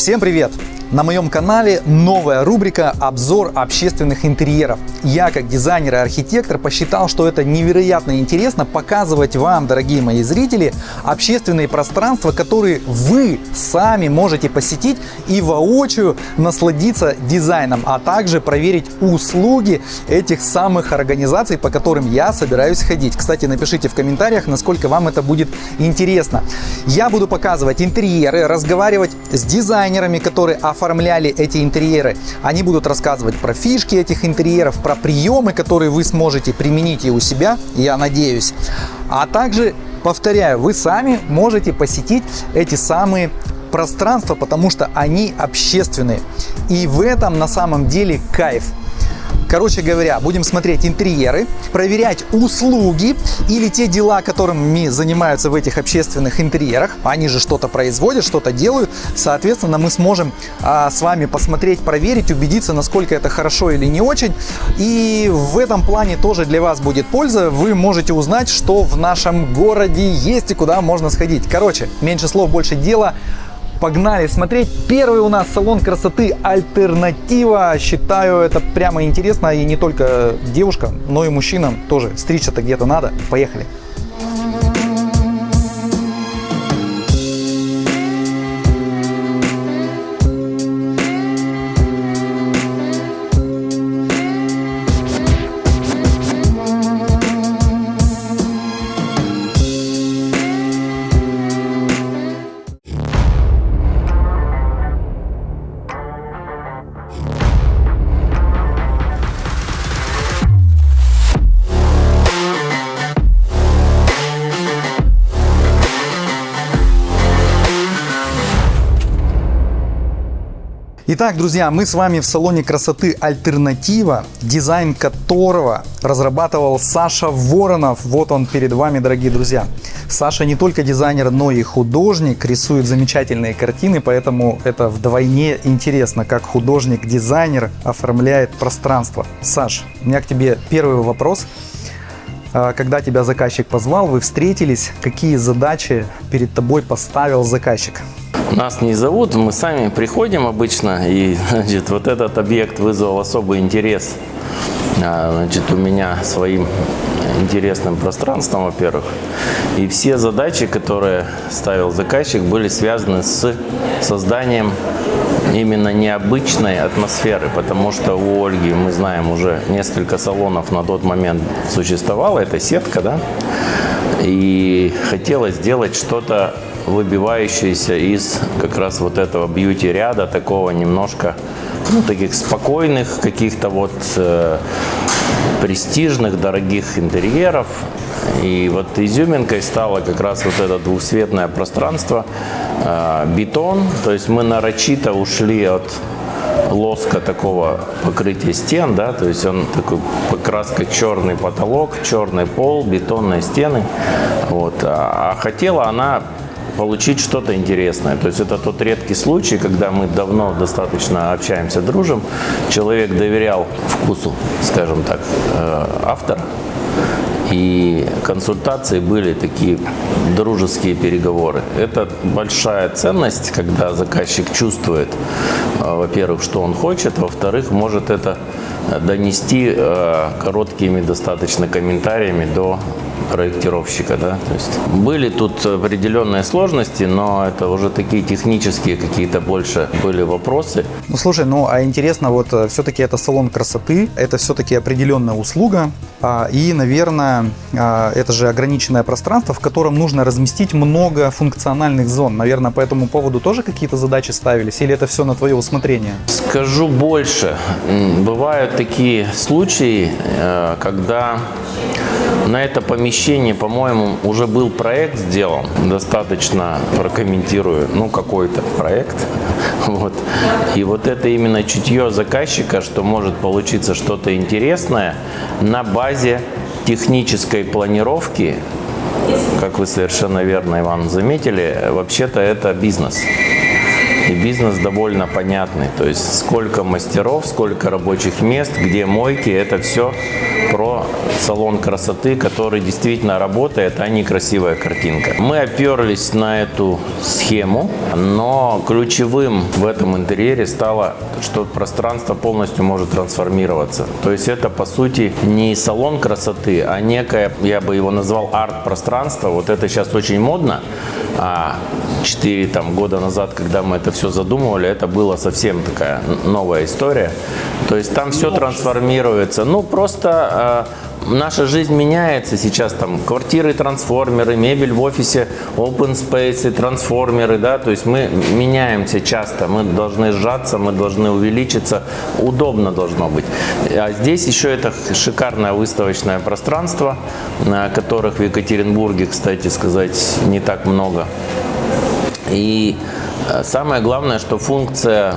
Всем привет! На моем канале новая рубрика «Обзор общественных интерьеров». Я, как дизайнер и архитектор, посчитал, что это невероятно интересно показывать вам, дорогие мои зрители, общественные пространства, которые вы сами можете посетить и воочию насладиться дизайном, а также проверить услуги этих самых организаций, по которым я собираюсь ходить. Кстати, напишите в комментариях, насколько вам это будет интересно. Я буду показывать интерьеры, разговаривать с дизайнерами, которые оформляли эти интерьеры. Они будут рассказывать про фишки этих интерьеров, про приемы, которые вы сможете применить и у себя, я надеюсь. А также, повторяю, вы сами можете посетить эти самые пространства, потому что они общественные. И в этом на самом деле кайф. Короче говоря, будем смотреть интерьеры, проверять услуги или те дела, которыми занимаются в этих общественных интерьерах. Они же что-то производят, что-то делают. Соответственно, мы сможем а, с вами посмотреть, проверить, убедиться, насколько это хорошо или не очень. И в этом плане тоже для вас будет польза. Вы можете узнать, что в нашем городе есть и куда можно сходить. Короче, меньше слов, больше дела. Погнали смотреть. Первый у нас салон красоты Альтернатива. Считаю это прямо интересно. И не только девушкам, но и мужчинам тоже. Стричься-то где-то надо. Поехали. Итак, друзья, мы с вами в салоне красоты Альтернатива, дизайн которого разрабатывал Саша Воронов. Вот он перед вами, дорогие друзья. Саша не только дизайнер, но и художник, рисует замечательные картины, поэтому это вдвойне интересно, как художник-дизайнер оформляет пространство. Саш, у меня к тебе первый вопрос. А, когда тебя заказчик позвал, вы встретились, какие задачи перед тобой поставил заказчик? Нас не зовут, мы сами приходим обычно, и значит, вот этот объект вызвал особый интерес а, значит, у меня своим интересным пространством, во-первых. И все задачи, которые ставил заказчик, были связаны с созданием именно необычной атмосферы, потому что у Ольги, мы знаем, уже несколько салонов на тот момент существовало, это сетка, да, и хотелось сделать что-то выбивающееся из как раз вот этого бьюти-ряда, такого немножко, ну, таких спокойных, каких-то вот э, престижных, дорогих интерьеров. И вот изюминкой стало как раз вот это двухцветное пространство, э, бетон, то есть мы нарочито ушли от лоска такого покрытия стен, да, то есть он такой покраска черный потолок, черный пол, бетонные стены, вот, а, а хотела она получить что-то интересное. То есть это тот редкий случай, когда мы давно достаточно общаемся, дружим. Человек доверял вкусу, скажем так, э, автора. И консультации были такие дружеские переговоры. Это большая ценность, когда заказчик чувствует, э, во-первых, что он хочет, во-вторых, может это донести э, короткими достаточно комментариями до проектировщика. Да? То есть были тут определенные сложности, но это уже такие технические какие-то больше были вопросы. Ну слушай, ну а интересно, вот э, все-таки это салон красоты, это все-таки определенная услуга, а, и, наверное, а, это же ограниченное пространство, в котором нужно разместить много функциональных зон. Наверное, по этому поводу тоже какие-то задачи ставились, или это все на твое усмотрение? Скажу больше. Бывают такие случаи, э, когда на это помещение, по-моему, уже был проект сделан. Достаточно прокомментирую, ну, какой-то проект. Вот. И вот это именно чутье заказчика, что может получиться что-то интересное на базе технической планировки, как вы совершенно верно, Иван, заметили, вообще-то это бизнес. И бизнес довольно понятный. То есть сколько мастеров, сколько рабочих мест, где мойки, это все про салон красоты, который действительно работает, а не красивая картинка. Мы оперлись на эту схему, но ключевым в этом интерьере стало, что пространство полностью может трансформироваться. То есть это, по сути, не салон красоты, а некое, я бы его назвал арт-пространство. Вот это сейчас очень модно. А 4 там, года назад, когда мы это все задумывали, это было совсем такая новая история. То есть там все трансформируется. Ну, просто э, наша жизнь меняется сейчас. Там квартиры, трансформеры, мебель в офисе, open space, трансформеры, да, то есть мы меняемся часто. Мы должны сжаться, мы должны увеличиться. Удобно должно быть. А здесь еще это шикарное выставочное пространство, которых в Екатеринбурге, кстати сказать, не так много. И э, самое главное, что функция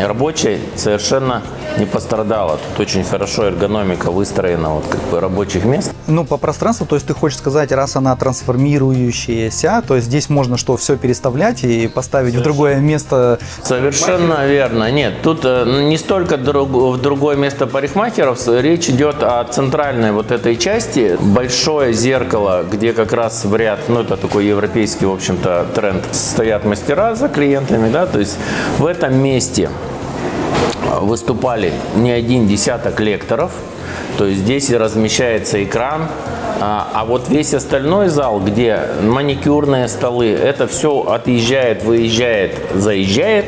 рабочей совершенно не пострадала. Тут очень хорошо эргономика выстроена вот как бы рабочих мест. Ну, по пространству, то есть ты хочешь сказать, раз она трансформирующаяся, то есть здесь можно что, все переставлять и поставить Совершенно. в другое место? Совершенно верно. Нет, тут э, не столько в другое место парикмахеров, речь идет о центральной вот этой части. Большое зеркало, где как раз в ряд, ну, это такой европейский, в общем-то, тренд, стоят мастера за клиентами, да, то есть в этом месте выступали не один десяток лекторов, то есть здесь размещается экран, а, а вот весь остальной зал, где маникюрные столы, это все отъезжает, выезжает, заезжает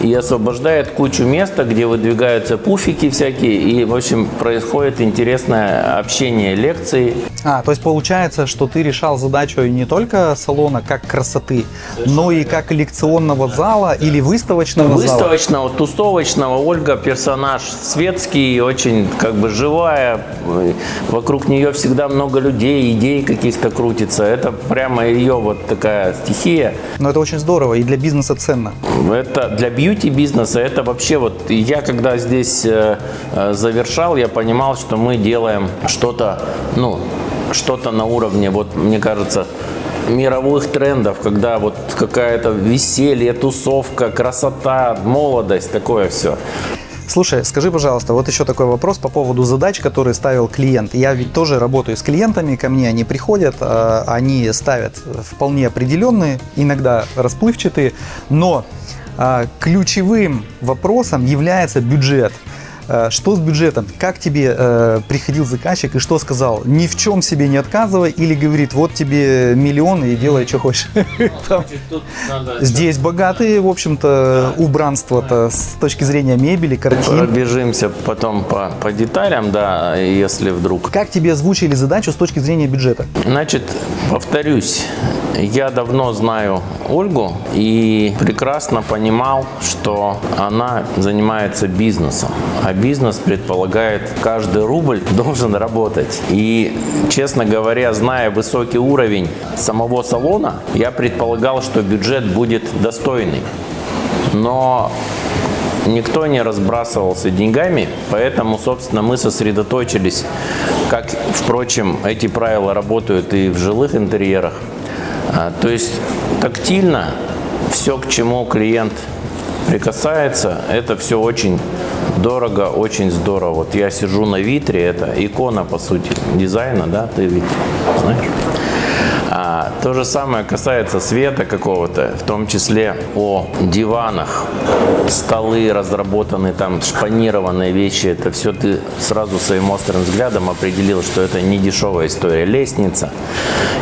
и освобождает кучу места, где выдвигаются пуфики всякие, и, в общем, происходит интересное общение, лекции. А, то есть получается, что ты решал задачу не только салона как красоты, но и как лекционного зала или выставочного, выставочного зала? Выставочного, тусовочного. Ольга персонаж светский, очень как бы живая, вокруг нее всегда много людей, идей каких-то крутится. Это прямо ее вот такая стихия. Но это очень здорово и для бизнеса ценно. Это для бьюти-бизнеса, это вообще вот, я когда здесь э, э, завершал, я понимал, что мы делаем что-то, ну, что-то на уровне, вот мне кажется, мировых трендов, когда вот какая-то веселье, тусовка, красота, молодость, такое все. Слушай, скажи, пожалуйста, вот еще такой вопрос по поводу задач, которые ставил клиент. Я ведь тоже работаю с клиентами, ко мне они приходят, а, они ставят вполне определенные, иногда расплывчатые, но а, ключевым вопросом является бюджет. Э, что с бюджетом? Как тебе э, приходил заказчик и что сказал? Ни в чем себе не отказывай или говорит, вот тебе миллион и делай, что хочешь. Здесь богатые, в общем-то, убранство-то с точки зрения мебели, картин. Пробежимся потом по, по деталям, да, если вдруг. Как тебе озвучили задачу с точки зрения бюджета? Значит, повторюсь, я давно знаю Ольгу и прекрасно понимал, что она занимается бизнесом. А бизнес предполагает, каждый рубль должен работать. И, честно говоря, зная высокий уровень самого салона, я предполагал, что бюджет будет достойный. Но никто не разбрасывался деньгами, поэтому, собственно, мы сосредоточились, как, впрочем, эти правила работают и в жилых интерьерах. А, то есть тактильно все, к чему клиент прикасается, это все очень дорого, очень здорово. Вот я сижу на витре, это икона, по сути, дизайна, да, ты ведь знаешь. А, то же самое касается света какого-то, в том числе о диванах, столы разработаны, там шпанированные вещи. Это все ты сразу своим острым взглядом определил, что это не дешевая история. Лестница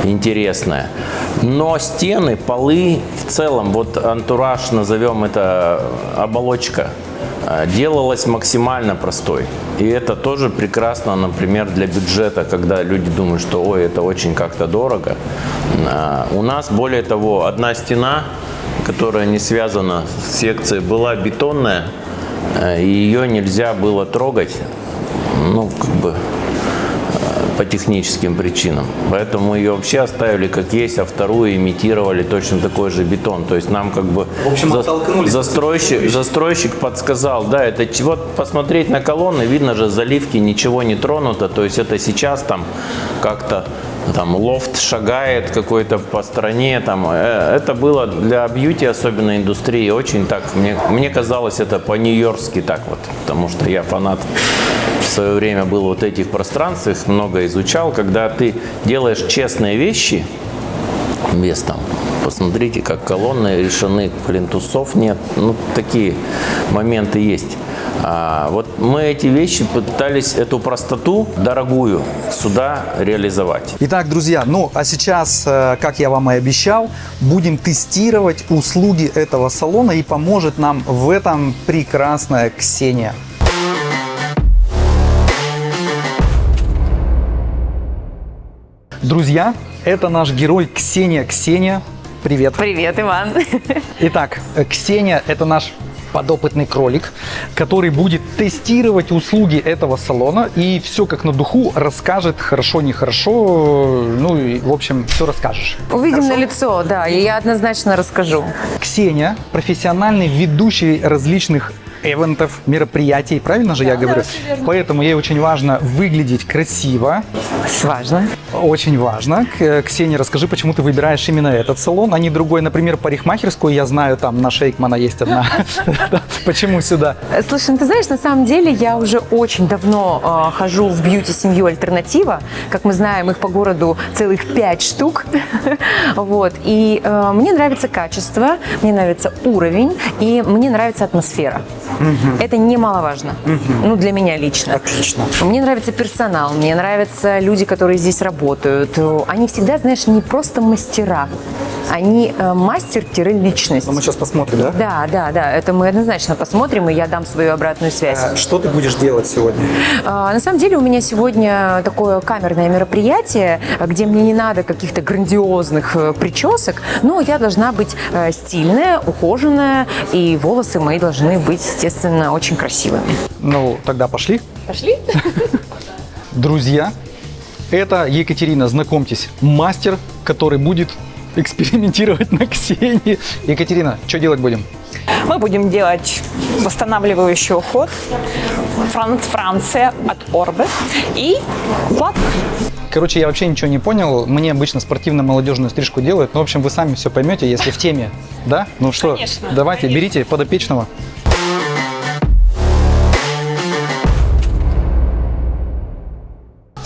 интересная. Но стены, полы, в целом, вот антураж, назовем это оболочка делалась максимально простой. И это тоже прекрасно, например, для бюджета, когда люди думают, что ой, это очень как-то дорого. А, у нас, более того, одна стена, которая не связана с секцией, была бетонная, а, и ее нельзя было трогать. Ну, как бы по техническим причинам. Поэтому ее вообще оставили как есть, а вторую имитировали точно такой же бетон. То есть нам как бы в общем, за, застройщик, застройщик подсказал, да, это вот посмотреть на колонны, видно же заливки, ничего не тронуто. То есть это сейчас там как-то там лофт шагает какой-то по стране, там, э, это было для бьюти, особенно индустрии, очень так, мне, мне казалось это по-нью-йоркски так вот, потому что я фанат свое время был вот этих пространств, их много изучал, когда ты делаешь честные вещи без Посмотрите, как колонны решены, плинтусов нет. Ну, такие моменты есть. А, вот мы эти вещи пытались, эту простоту дорогую, сюда реализовать. Итак, друзья, ну а сейчас, э, как я вам и обещал, будем тестировать услуги этого салона и поможет нам в этом прекрасная Ксения. Друзья, это наш герой Ксения. Ксения, привет. Привет, Иван. Итак, Ксения – это наш подопытный кролик, который будет тестировать услуги этого салона и все как на духу расскажет, хорошо, нехорошо, ну и, в общем, все расскажешь. Увидим Хорошо? на лицо, да, и я однозначно расскажу. Ксения – профессиональный ведущий различных эвентов, мероприятий, правильно же я говорю? Поэтому ей очень важно выглядеть красиво, Важно. Очень важно. К- Ксения, расскажи, почему ты выбираешь именно этот салон, а не другой, например, парикмахерскую, я знаю, там на Шейкмана есть одна. Почему сюда? Э, Слушай, ну ты знаешь, на самом деле я уже очень давно э, хожу в бьюти-семью «Альтернатива». Как мы знаем, их по городу целых пять штук. вот. И э, мне нравится качество, мне нравится уровень, и мне нравится атмосфера. Это немаловажно. Ну, для меня лично. Отлично. Мне нравится персонал, мне нравятся люди, которые здесь работают. Они всегда, знаешь, не просто мастера, они э, мастер-личность. Ну, мы сейчас посмотрим, да? Да, да, да, это мы однозначно посмотрим, и я дам свою обратную связь. А Что ты будешь делать сегодня? А, На самом деле у меня сегодня такое камерное мероприятие, где мне не надо каких-то грандиозных э, причесок, но я должна быть э, стильная, ухоженная, и волосы мои должны быть, естественно, очень красивыми. Ну, тогда пошли. Пошли? Друзья, это Екатерина, знакомьтесь, мастер, который будет экспериментировать на Ксении. Екатерина, что делать будем? Мы будем делать восстанавливающий уход Франц Франция от Орбе и укладка. Короче, я вообще ничего не понял. Мне обычно спортивно-молодежную стрижку делают. Ну, в общем, вы сами все поймете, если в теме. Да? Ну что, Конечно, давайте, конечно. берите подопечного.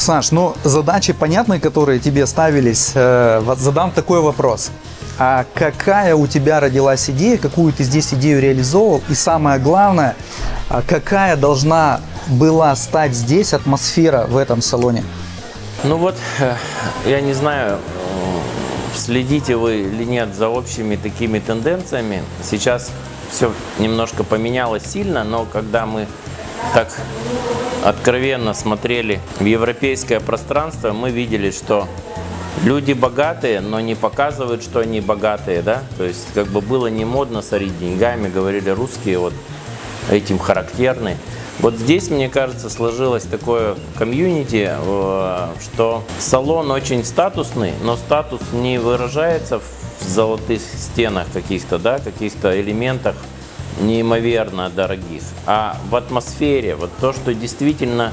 Саш, ну задачи понятны, которые тебе ставились. Э, задам такой вопрос. А какая у тебя родилась идея, какую ты здесь идею реализовал? И самое главное, а какая должна была стать здесь атмосфера в этом салоне? Ну вот, э, я не знаю, э, следите вы или нет за общими такими тенденциями. Сейчас все немножко поменялось сильно, но когда мы так откровенно смотрели в европейское пространство, мы видели, что люди богатые, но не показывают, что они богатые, да? То есть как бы было не модно сорить деньгами, говорили русские, вот этим характерны. Вот здесь, мне кажется, сложилось такое комьюнити, э, что салон очень статусный, но статус не выражается в золотых стенах каких-то, да, каких-то элементах неимоверно дорогих, а в атмосфере, вот то, что действительно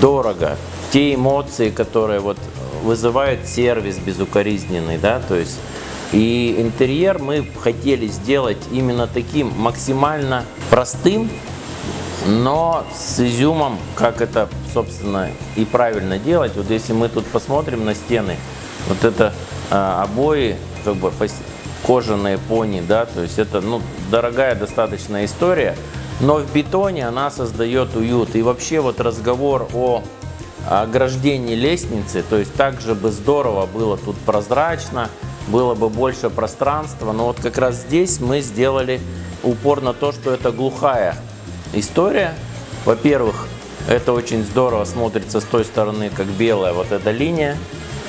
дорого, те эмоции, которые вот вызывает сервис безукоризненный, да, то есть и интерьер мы хотели сделать именно таким максимально простым, но с изюмом, как это, собственно, и правильно делать. Вот если мы тут посмотрим на стены, вот это а, обои, как бы кожаные пони, да, то есть это, ну, дорогая достаточно история, но в бетоне она создает уют. И вообще вот разговор о ограждении лестницы, то есть также бы здорово было тут прозрачно, было бы больше пространства, но вот как раз здесь мы сделали упор на то, что это глухая история. Во-первых, это очень здорово смотрится с той стороны, как белая вот эта линия,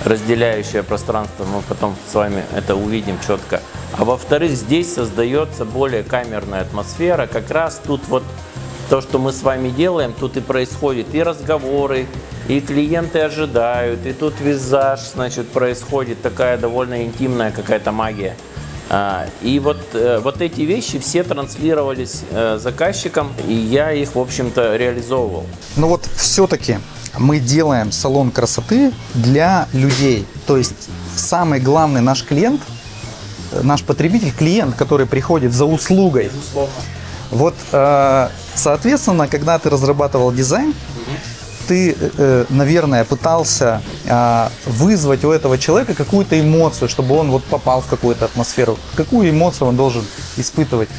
разделяющая пространство, мы потом с вами это увидим четко. А во-вторых, здесь создается более камерная атмосфера, как раз тут вот то, что мы с вами делаем, тут и происходит и разговоры, и клиенты ожидают, и тут визаж, значит, происходит такая довольно интимная какая-то магия. А, И вот, э, вот эти вещи все транслировались э, заказчикам, и я их, в общем-то, реализовывал. Ну вот все-таки мы делаем салон красоты для людей. То есть самый главный наш клиент, э, наш потребитель, клиент, который приходит за услугой. Вот, э, соответственно, когда ты разрабатывал дизайн, ты, э, наверное, пытался а, вызвать у этого человека какую-то эмоцию, чтобы он вот попал в какую-то атмосферу. Какую эмоцию он должен испытывать?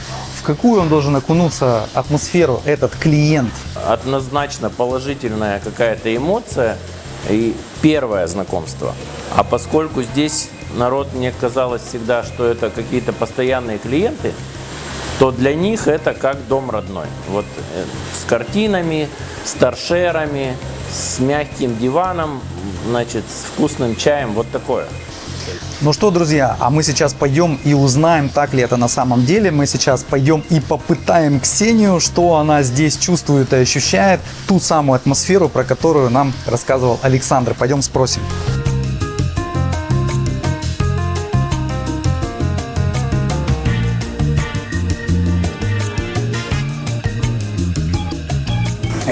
Какую он должен окунуться атмосферу этот клиент? Однозначно положительная какая-то эмоция и первое знакомство. А поскольку здесь народ, мне казалось всегда, что это какие-то постоянные клиенты, то для них это как дом родной. Вот э, с картинами, с торшерами, с мягким диваном, значит, с вкусным чаем, вот такое. Ну что, друзья, а мы сейчас пойдем и узнаем, так ли это на самом деле. Мы сейчас пойдем и попытаем Ксению, что она здесь чувствует и ощущает, ту самую атмосферу, про которую нам рассказывал Александр. Пойдем спросим.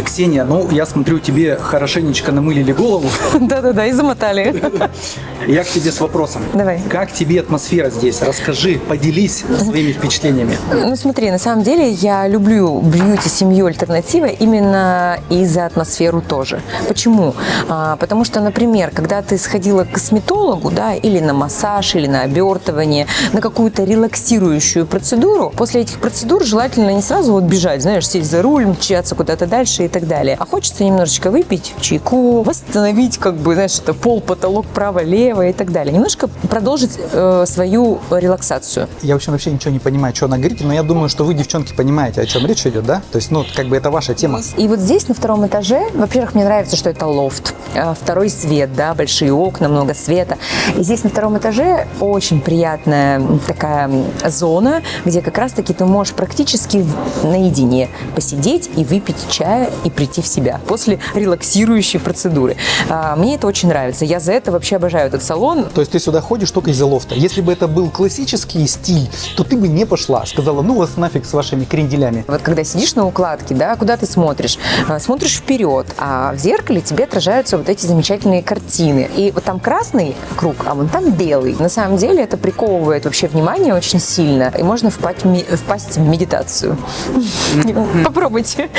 Ксения, ну я смотрю, тебе хорошенечко намылили голову. Да-да-да, и замотали. Я к тебе с вопросом. Давай. Как тебе атмосфера здесь? Расскажи, поделись своими впечатлениями. Ну смотри, на самом деле я люблю бьюти-семью альтернатива именно и за атмосферу тоже. Почему? А, потому что, например, когда ты сходила к косметологу, да, или на массаж, или на обертывание, на какую-то релаксирующую процедуру, после этих процедур желательно не сразу вот бежать, знаешь, сесть за руль, мчаться куда-то дальше и так далее. А хочется немножечко выпить чайку, восстановить, как бы, знаешь, это пол, потолок, право-лево и так далее. Немножко продолжить э, свою релаксацию. Я вообще вообще ничего не понимаю, что она говорит, но я думаю, что вы, девчонки, понимаете, о чем речь идет, да? То есть, ну, как бы это ваша тема. И вот здесь, на втором этаже, во-первых, мне нравится, что это лофт. Э, Второй свет, да, большие окна, много света. И здесь на втором этаже очень приятная такая зона, где как раз-таки ты можешь практически наедине посидеть и выпить чая и прийти в себя после релаксирующей процедуры. А, Мне это очень нравится. Я за это вообще обожаю этот салон. То есть ты сюда ходишь только из-за лофта. Если бы это был классический стиль, то ты бы не пошла. Сказала, ну вас нафиг с вашими кренделями. Вот когда сидишь на укладке, да, куда ты смотришь? А, Смотришь вперед, а в зеркале тебе отражаются вот эти замечательные картины. И вот там красный круг, а вон там белый. На самом деле это приковывает вообще внимание очень сильно, и можно впасть, в ми- впасть в медитацию. Попробуйте.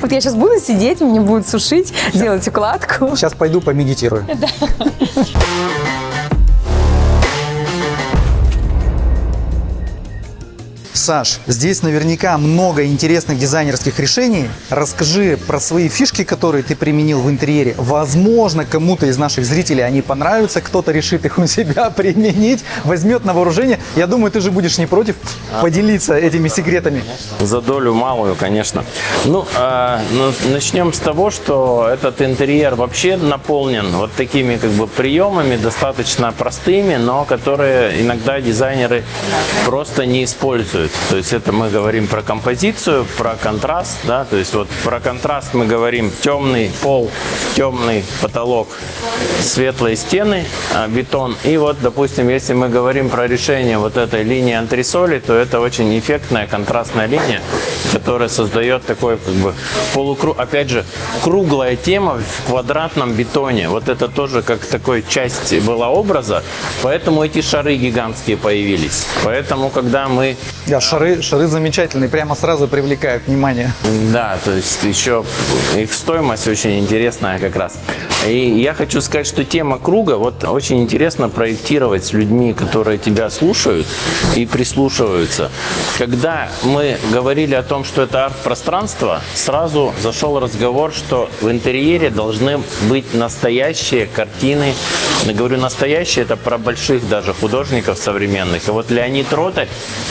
Вот я сейчас буду сидеть, мне будут сушить, делать укладку. Сейчас пойду помедитирую. Саш, здесь наверняка много интересных дизайнерских решений. Расскажи про свои фишки, которые ты применил в интерьере. Возможно, кому-то из наших зрителей они понравятся, кто-то решит их у себя применить, возьмет на вооружение. Я думаю, ты же будешь не против поделиться этими секретами. За долю малую, конечно. Ну, а, ну, начнем с того, что этот интерьер вообще наполнен вот такими как бы приемами, достаточно простыми, но которые иногда дизайнеры просто не используют. То есть это мы говорим про композицию, про контраст, да, то есть вот про контраст мы говорим темный пол, темный потолок, светлые стены, а, бетон. И вот, допустим, если мы говорим про решение вот этой линии антресоли, то это очень эффектная контрастная линия, которая создает такой как бы полукруг, опять же, круглая тема в квадратном бетоне. Вот это тоже как такой часть была образа, поэтому эти шары гигантские появились. Поэтому, когда мы Да, шары, шары замечательные, прямо сразу привлекают внимание. да, то есть еще их стоимость очень интересная как раз. И я хочу сказать, что тема круга, вот очень интересно проектировать с людьми, которые тебя слушают и прислушиваются. Когда мы говорили о том, что это арт-пространство, сразу зашел разговор, что в интерьере должны быть настоящие картины. Я говорю настоящие, это про больших даже художников современных. И вот Леонид Ротарь,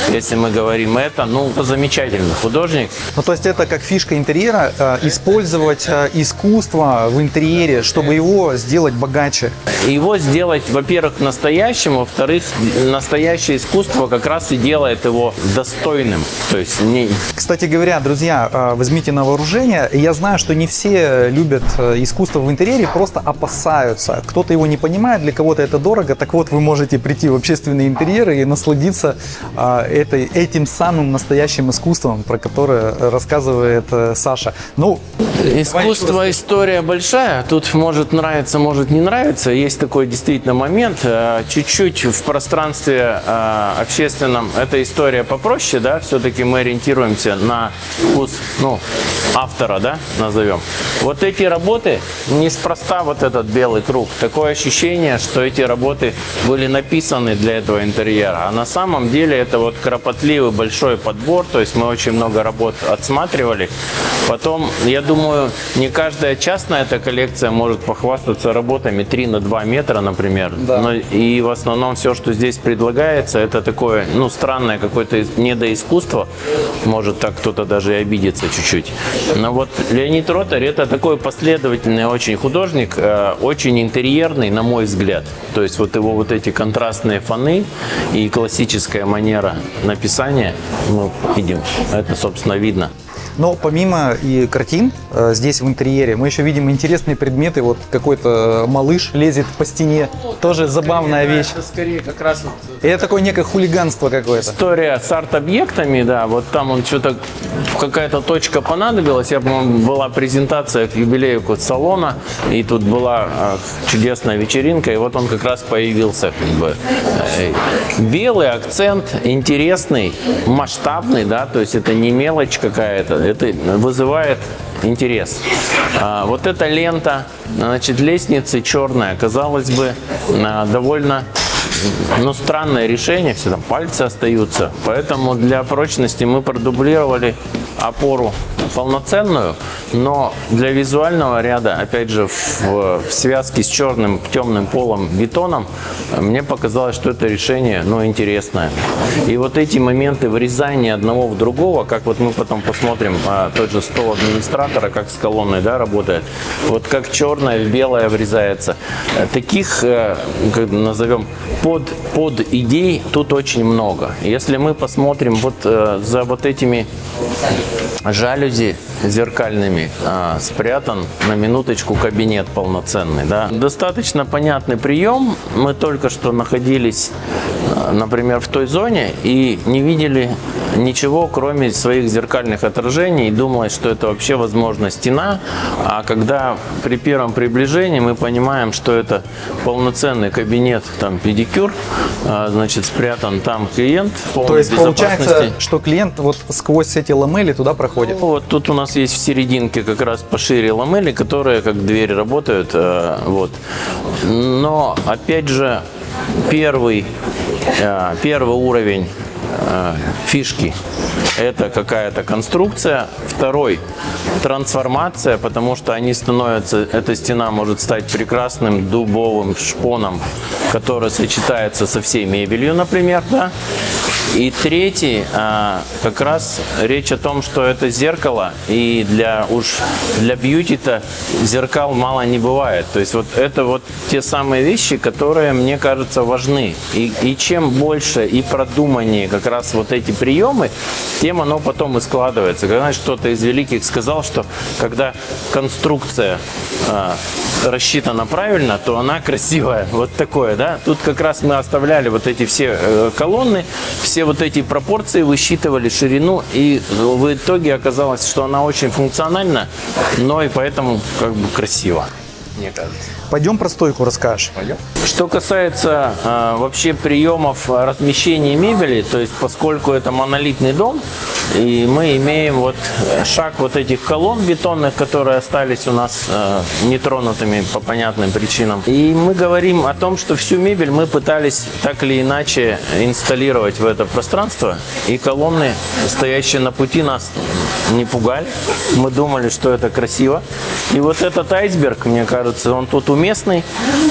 если мы говорим это, ну, замечательный художник, Ну, то есть это как фишка интерьера, э, использовать э, искусство в интерьере, чтобы его сделать богаче. Его сделать, во-первых, настоящим, во-вторых, настоящее искусство как раз и делает его достойным. То есть не, Кстати говоря, друзья, э, возьмите на вооружение. Я знаю, что не все любят искусство в интерьере, просто опасаются. Кто-то его не понимает, для кого-то это дорого. Так вот, вы можете прийти в общественные интерьеры и насладиться этой, эт- этим самым настоящим искусством, про которое рассказывает э, Саша. Ну, Искусство, история большая. Тут может нравиться, может не нравиться. Есть такой действительно момент. э, Чуть-чуть в пространстве э, общественном эта история попроще, да. Все-таки мы ориентируемся на вкус, ну, автора, да, назовем. Вот эти работы неспроста вот этот белый круг. Такое ощущение, что эти работы были написаны для этого интерьера. А на самом деле это вот кропотливый большой подбор. То есть мы очень много работ отсматривали. Потом, я думаю, не каждая частная эта коллекция может похвастаться работами 3 на 2 метра, например. Да. Но и в основном все, что здесь предлагается, это такое, ну, странное какое-то недоискусство. Может так кто-то даже и обидится чуть-чуть. Но вот Леонид Ротарь это такой последовательный очень художник, э, очень интерьерный, на мой взгляд. То есть вот его вот эти контрастные фоны и классическая манера написания, мы видим, это, собственно, видно. Но помимо и картин э, здесь в интерьере, мы еще видим интересные предметы. Вот какой-то малыш лезет по стене. Тоже забавная вещь. Это скорее как раз вот это такое некое хулиганство какое-то. История с арт-объектами, да, вот там он что-то, какая-то точка понадобилась. Я, по-моему, была презентация к юбилею вот салона, и тут была а, чудесная вечеринка, и вот он как раз появился. Как бы. Э, Белый акцент, интересный, масштабный, да, то есть это не мелочь какая-то, это вызывает интерес. А, вот эта лента, значит, лестницы черная, казалось бы, а, довольно ну, странное решение, все там пальцы остаются. Поэтому для прочности мы продублировали опору полноценную, но для визуального ряда, опять же, в, в связке с черным темным полом бетоном, мне показалось, что это решение, ну, интересное. И вот эти моменты врезания одного в другого, как вот мы потом посмотрим, а, тот же стол администратора, как с колонной, да, работает, вот как черное в белое врезается. Таких, э, как назовем, под, под идей тут очень много. Если мы посмотрим вот э, за вот этими жалюзи зеркальными а, спрятан на минуточку кабинет полноценный. Да. Достаточно понятный прием. Мы только что находились, а, например, в той зоне и не видели ничего, кроме своих зеркальных отражений, и думалось, что это вообще, возможно, стена. А когда при первом приближении мы понимаем, что это полноценный кабинет, там педикюр, а, значит, спрятан там клиент. То есть получается, что клиент вот сквозь эти ламели туда проходит. Вот тут у нас есть в серединке как раз пошире ламели, которые как двери работают. э, Вот. Но опять же первый, э, первый уровень э, фишки это какая-то конструкция. Второй трансформация, потому что они становятся, эта стена может стать прекрасным дубовым шпоном, который сочетается со всей мебелью, например, да. И третий, а, как раз речь о том, что это зеркало, и для уж для бьюти-то зеркал мало не бывает. То есть вот это вот те самые вещи, которые, мне кажется, важны. И, и чем больше и продуманнее как раз вот эти приемы, тем оно потом и складывается. Когда кто-то из великих сказал, что когда конструкция а, рассчитана правильно, то она красивая. Вот такое, да. Тут как раз мы оставляли вот эти все э, колонны, все вот эти пропорции высчитывали ширину, и в итоге оказалось, что она очень функциональна, но и поэтому как бы красиво, мне кажется. Пойдем про стойку расскажешь. Что касается э, вообще приемов размещения мебели, то есть поскольку это монолитный дом, и мы имеем вот э, шаг вот этих колонн бетонных, которые остались у нас э, нетронутыми по понятным причинам. И мы говорим о том, что всю мебель мы пытались так или иначе инсталлировать в это пространство, и колонны, стоящие на пути, нас не пугали. Мы думали, что это красиво. И вот этот айсберг, мне кажется, он тут уместный.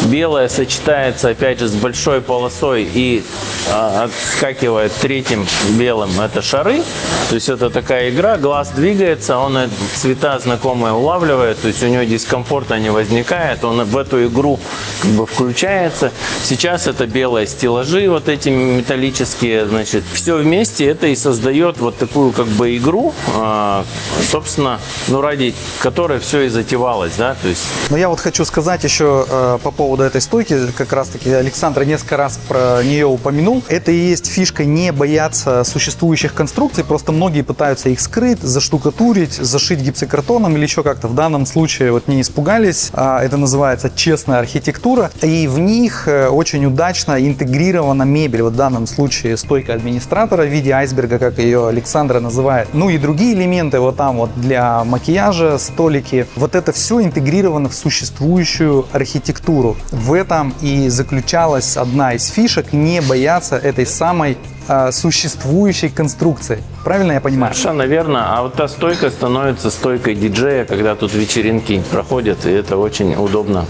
Белое сочетается, опять же, с большой полосой и а, отскакивает третьим белым. Это шары. То есть это такая игра, глаз двигается, он э, цвета знакомые улавливает, то есть у него дискомфорта не возникает, он в эту игру как бы включается. Сейчас это белые стеллажи, вот эти металлические, значит, все вместе это и создает вот такую как бы игру, а, собственно, ну ради которой все и затевалось, да, то есть Но я вот хочу сказать еще еще э, по поводу этой стойки, как раз таки Александр несколько раз про нее упомянул. Это и есть фишка не бояться существующих конструкций, просто многие пытаются их скрыть, заштукатурить, зашить гипсокартоном или еще как-то. В данном случае вот не испугались. А, это называется честная архитектура. И в них э, очень удачно интегрирована мебель. Вот в данном случае стойка администратора в виде айсберга, как ее Александра называет. Ну и другие элементы вот там вот для макияжа, столики. Вот это все интегрировано в существующую архитектуру. В этом и заключалась одна из фишек не бояться этой самой существующей конструкции. Правильно я понимаю? Совершенно верно. А вот та стойка становится стойкой диджея, когда тут вечеринки проходят, и это очень удобно.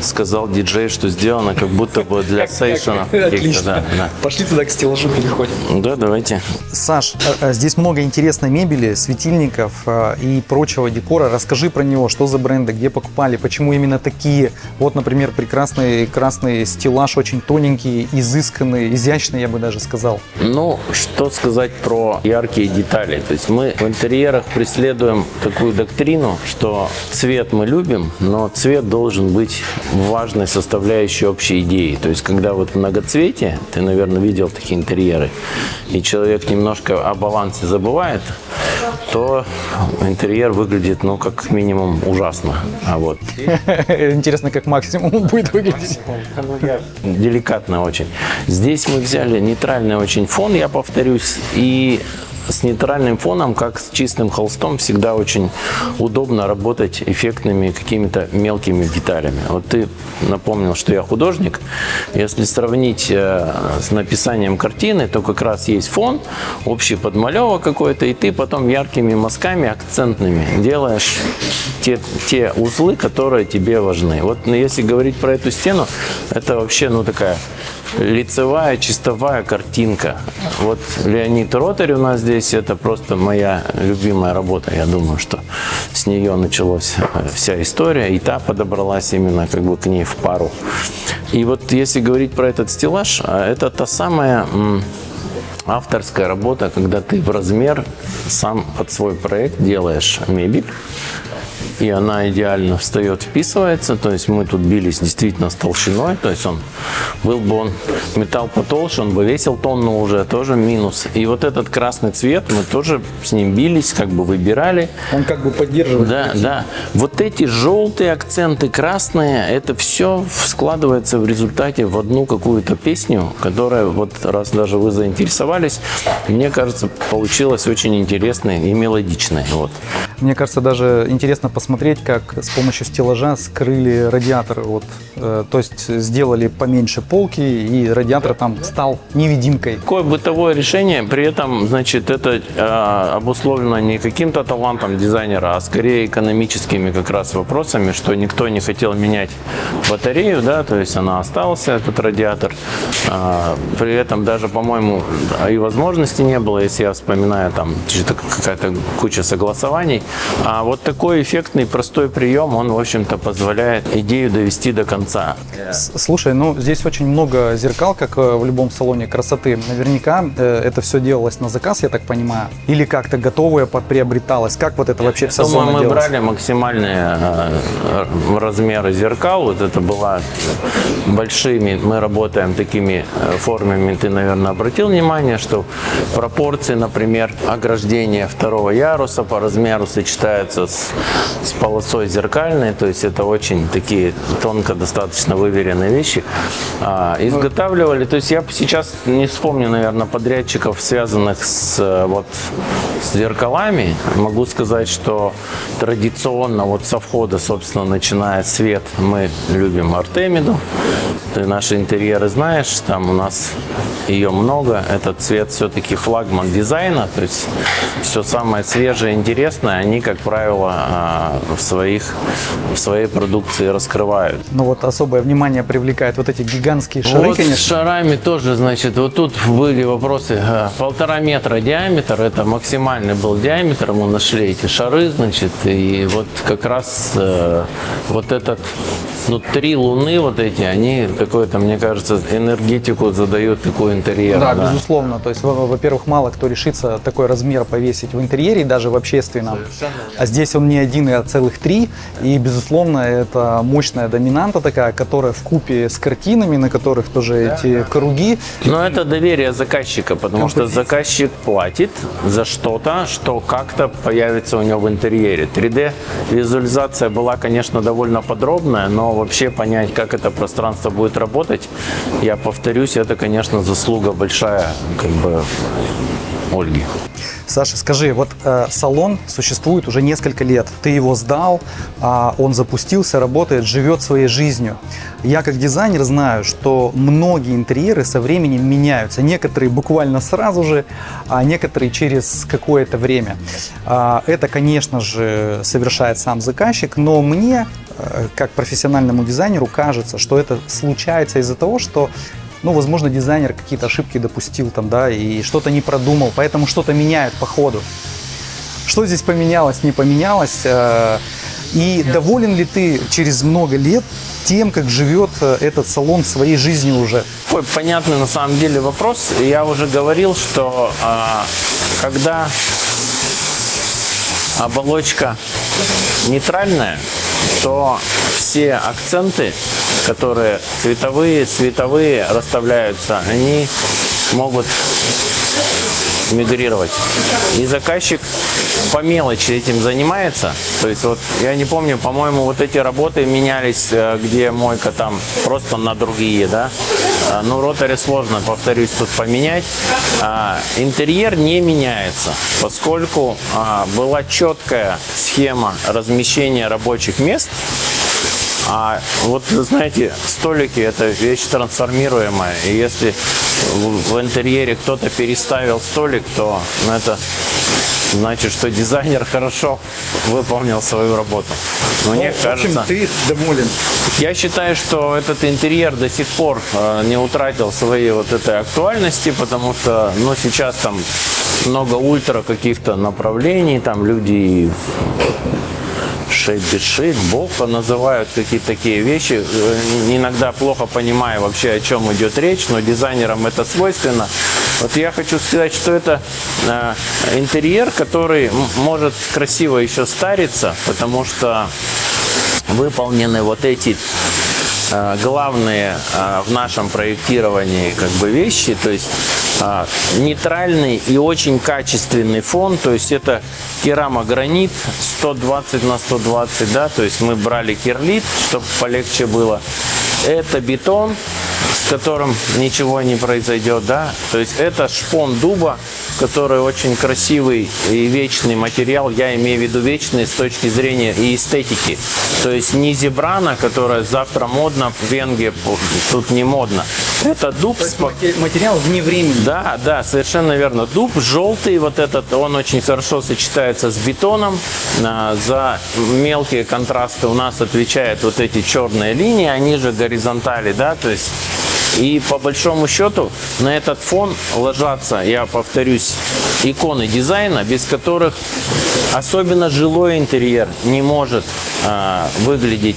Сказал диджей, что сделано как будто бы для да, да. Пошли туда к стеллажу переходим. Да, давайте. Саш, а, а, здесь много интересной мебели, светильников а, и прочего декора. Расскажи про него, что за бренды, где покупали, почему именно такие. Вот, например, прекрасный красный стеллаж, очень тоненький, изысканный, изящный, я бы даже сказал. Ну, что сказать про яркие детали. То есть мы в интерьерах преследуем такую доктрину, что цвет мы любим, но цвет должен быть важной составляющей общей идеи. То есть когда вот многоцветие, ты, наверное, видел такие интерьеры, и человек немножко о балансе забывает, то интерьер выглядит, ну, как минимум ужасно. А вот Интересно, как максимум будет выглядеть. деликатно очень. Здесь мы взяли нейтральный очень фон, я повторюсь, и с нейтральным фоном, как с чистым холстом, всегда очень удобно работать эффектными какими-то мелкими деталями. Вот ты напомнил, что я художник. Если сравнить э, с написанием картины, то как раз есть фон, общий подмалевок какой-то, и ты потом яркими мазками, акцентными делаешь те, те узлы, которые тебе важны. Вот если говорить про эту стену, это вообще ну такая лицевая, чистовая картинка. Вот Леонид Ротарь у нас здесь, это просто моя любимая работа. Я думаю, что с нее началась э, вся история, и та подобралась именно как бы к ней в пару. И вот если говорить про этот стеллаж, а это та самая авторская работа, когда ты в размер сам под свой проект делаешь мебель, и она идеально встает, вписывается. То есть мы тут бились действительно с толщиной. То есть он был бы он металл потолще, он бы весил тонну уже, тоже минус. И вот этот красный цвет мы тоже с ним бились, как бы выбирали. Он как бы поддерживает. Да, да. Вот эти желтые акценты, красные, это все складывается в результате в одну какую-то песню, которая вот раз даже вы заинтересовались, мне кажется, получилась очень интересной и мелодичной. Вот. Мне кажется, даже интересно посмотреть, как с помощью стеллажа скрыли радиатор. Вот, э, то есть сделали поменьше полки, и радиатор там стал невидимкой. Такое бытовое решение, при этом, значит, это э, обусловлено не каким-то талантом дизайнера, а скорее экономическими как раз вопросами, что никто не хотел менять батарею, да, то есть она остался, этот радиатор. А, при этом даже, по-моему, и возможности не было, если я вспоминаю, там какая-то куча согласований. А вот такой эффектный, простой прием, он, в общем-то, позволяет идею довести до конца. Слушай, ну здесь очень много зеркал, как э, в любом салоне красоты. Наверняка э, это все делалось на заказ, я так понимаю. Или как-то готовое подприобреталось. Как вот это вообще вся Думаю, зона мы делалась? брали максимальные э, размеры зеркал. Вот это была большими. Мы работаем такими формами. Ты, наверное, обратил внимание, что пропорции, например, ограждения второго яруса по размеру сочетаются с, с полосой зеркальной. То есть это очень такие тонко достаточно выверенные вещи. А, изготавливали. То есть я сейчас не вспомню, наверное, подрядчиков, связанных с вот с зеркалами. Могу сказать, что традиционно вот со входа, собственно, начиная свет, мы любим Артемиду. Ты наши интерьеры знаешь, там у нас ее много. Этот цвет все-таки флагман дизайна, то есть все самое свежее, интересное, они, как правило, а, в, своих, в своей продукции раскрывают. Ну вот особое внимание привлекает вот эти гигантские шары, Вот с конечно. шарами тоже, значит, вот тут были вопросы. э, Полтора метра диаметр, это максимальный был диаметр, мы нашли эти шары, значит, и вот как раз э, вот этот, ну, три луны вот эти, они как какую-то, мне кажется, энергетику задает такой интерьер. Да, безусловно. То есть, во- во-первых, мало кто решится такой размер повесить в интерьере, даже в общественном. А здесь он не один, а целых три. И, безусловно, это мощная доминанта такая, которая в купе с картинами, на которых тоже эти круги. Но это доверие заказчика, потому что заказчик платит за что-то, что как-то появится у него в интерьере. 3D-визуализация была, конечно, довольно подробная, но вообще понять, как это пространство будет работать, я повторюсь, это, конечно, заслуга большая как бы Ольги. Саша, скажи, вот э, салон существует уже несколько лет. Ты его сдал, а он запустился, работает, живет своей жизнью. Я как дизайнер знаю, что многие интерьеры со временем меняются. Некоторые буквально сразу же, а некоторые через какое-то время. А, это, конечно же, совершает сам заказчик, но мне, э, как профессиональному дизайнеру, кажется, что это случается из-за того, что ну, возможно, дизайнер какие-то ошибки допустил там, да, и что-то не продумал, поэтому что-то меняют по ходу. Что здесь поменялось, не поменялось? э, И доволен ли ты через много лет тем, как живет э, этот салон своей жизнью уже? Такой понятный на самом деле вопрос. Я уже говорил, что а, когда оболочка нейтральная, то все акценты, которые цветовые, световые расставляются, они могут мигрировать. И заказчик по мелочи этим занимается. То есть вот я не помню, по-моему, вот эти работы менялись, э, где мойка там просто на другие, да. А, Ну, ротори сложно, повторюсь, тут поменять. А, Интерьер не меняется, поскольку а, была четкая схема размещения рабочих мест а вот, знаете, столики – это вещь трансформируемая. И если в в интерьере кто-то переставил столик, то ну, это значит, что дизайнер хорошо выполнил свою работу. Мне кажется, ты доволен. я считаю, что этот интерьер до сих пор э, не утратил своей вот этой актуальности, потому что, ну, сейчас там много ультра каких-то направлений, там люди шейп без шейп, бока называют какие-то такие вещи. Э, Иногда плохо понимаю вообще, о чем идет речь, но дизайнерам это свойственно. Вот я хочу сказать, что это э, интерьер, который может красиво еще стариться, потому что выполнены вот эти э, главные в нашем проектировании как бы вещи, то есть нейтральный и очень качественный фон, то есть это керамогранит 120 на 120, да, то есть мы брали кирлит, чтобы полегче было. Это бетон, с которым ничего не произойдет, да, то есть это шпон дуба, который очень красивый и вечный материал, я имею в виду вечный с точки зрения и эстетики. То есть не зебрана, которая завтра модно, в Венгрии тут не модно. Это дуб с Материал вне времени. да, да, совершенно верно. Дуб желтый, вот этот, он очень хорошо сочетается с бетоном. А, За мелкие контрасты у нас отвечают вот эти черные линии, они же горизонтали, да, то есть и по большому счету на этот фон ложатся, я повторюсь, иконы дизайна, без которых особенно жилой интерьер не может а, выглядеть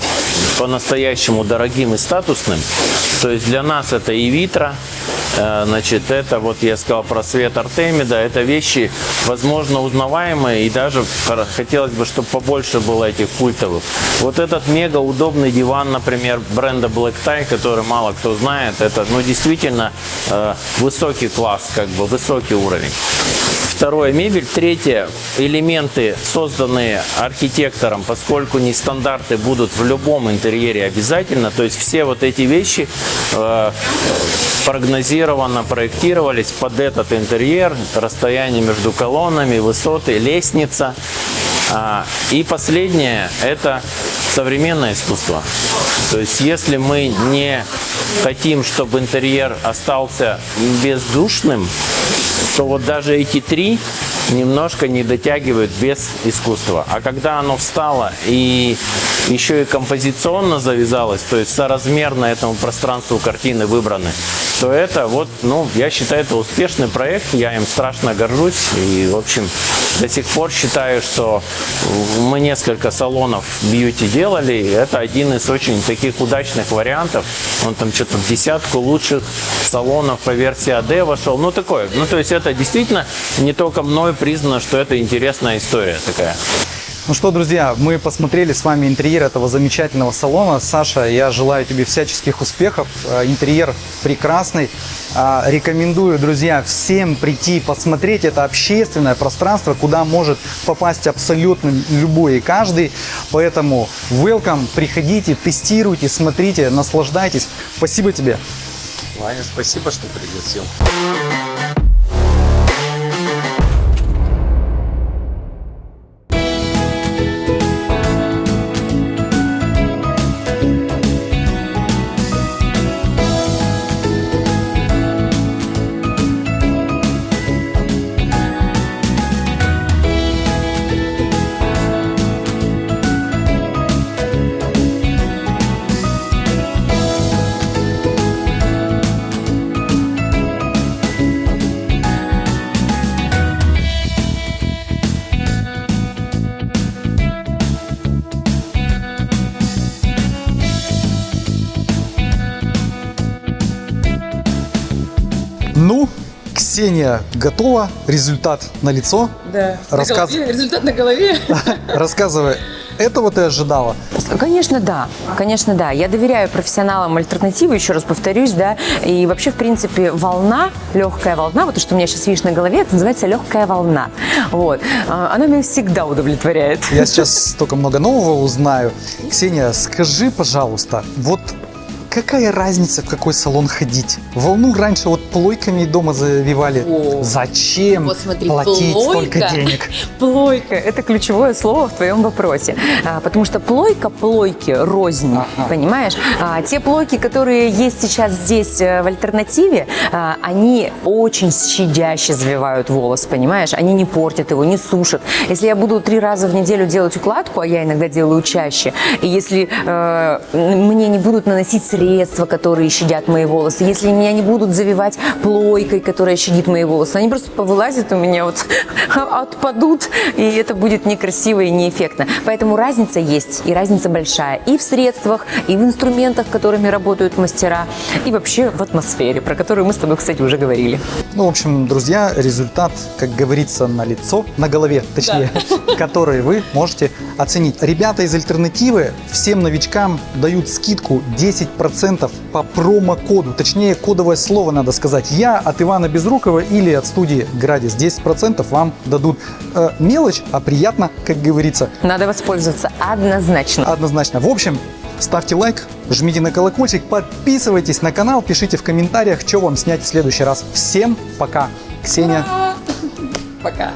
по-настоящему дорогим и статусным. То есть для нас это и витра, э, значит, это вот я сказал про свет Артемида, это вещи, возможно, узнаваемые и даже хотелось бы, чтобы побольше было этих культовых. Вот этот мега удобный диван, например, бренда Black Tie, который мало кто знает, это, ну, действительно э, высокий класс, как бы высокий уровень. Второе – мебель. Третье – элементы, созданные архитектором, поскольку не стандарты будут в любом интерьере обязательно. То есть все вот эти вещи э, прогнозированно проектировались под этот интерьер. Расстояние между колоннами, высоты, лестница. А, И последнее – это современное искусство. То есть если мы не хотим, чтобы интерьер остался бездушным, то вот даже эти три немножко не дотягивают без искусства. А когда оно встало и еще и композиционно завязалось, то есть соразмерно этому пространству картины выбраны, то это вот, ну, я считаю, это успешный проект, я им страшно горжусь. И, в общем, до сих пор считаю, что мы несколько салонов бьюти делали, это один из очень таких удачных вариантов. Он там что-то в десятку лучших салонов по версии AD вошел. Ну, такое. Ну, то есть это действительно не только мной признано, что это интересная история такая. Ну что, друзья, мы посмотрели с вами интерьер этого замечательного салона. Саша, я желаю тебе всяческих успехов. Э, Интерьер прекрасный. А, Рекомендую, друзья, всем прийти посмотреть. Это общественное пространство, куда может попасть абсолютно любой и каждый. Поэтому welcome, приходите, тестируйте, смотрите, наслаждайтесь. Спасибо тебе. Ваня, спасибо, что пригласил. Ну, Ксения готова, результат на лицо. Да. Рассказ- На голове, результат на голове. Рассказывай, этого ты ожидала? Конечно, да. Конечно, да. Я доверяю профессионалам альтернативы, еще раз повторюсь, да. И вообще, в принципе, волна, легкая волна, вот то, что у меня сейчас видишь на голове, это называется легкая волна. Вот. А, Она меня всегда удовлетворяет. Я сейчас столько много нового узнаю. Ксения, скажи, пожалуйста, вот какая разница, в какой салон ходить? Волну раньше вот плойками дома завивали. Во. Зачем Вот смотри, платить плойка. столько денег? Плойка – это ключевое слово в твоем вопросе. А, потому что плойка плойки рознь, Ага. понимаешь? А, те плойки, которые есть сейчас здесь э, в альтернативе, а, они очень щадяще завивают волос, понимаешь? Они не портят его, не сушат. Если я буду три раза в неделю делать укладку, а я иногда делаю чаще, и если э, мне не будут наносить средства, которые щадят мои волосы, если меня не будут завивать плойкой, которая щадит мои волосы, они просто повылазят у меня, вот отпадут, и это будет некрасиво и неэффектно. Поэтому разница есть, и разница большая. И в средствах, и в инструментах, которыми работают мастера, и вообще в атмосфере, про которую мы с тобой, кстати, уже говорили. Ну, в общем, друзья, результат, как говорится, на лицо, на голове, точнее, который вы можете оценить. Ребята из альтернативы всем новичкам дают скидку 10% по промокоду, точнее, кодовое слово надо сказать. Я от Ивана Безрукова или от студии Градис 10% вам дадут. Э, мелочь, а приятно, как говорится. Надо воспользоваться однозначно. Однозначно. В общем, ставьте лайк, жмите на колокольчик, подписывайтесь на канал, пишите в комментариях, что вам снять в следующий раз. Всем пока. Ксения. Пока.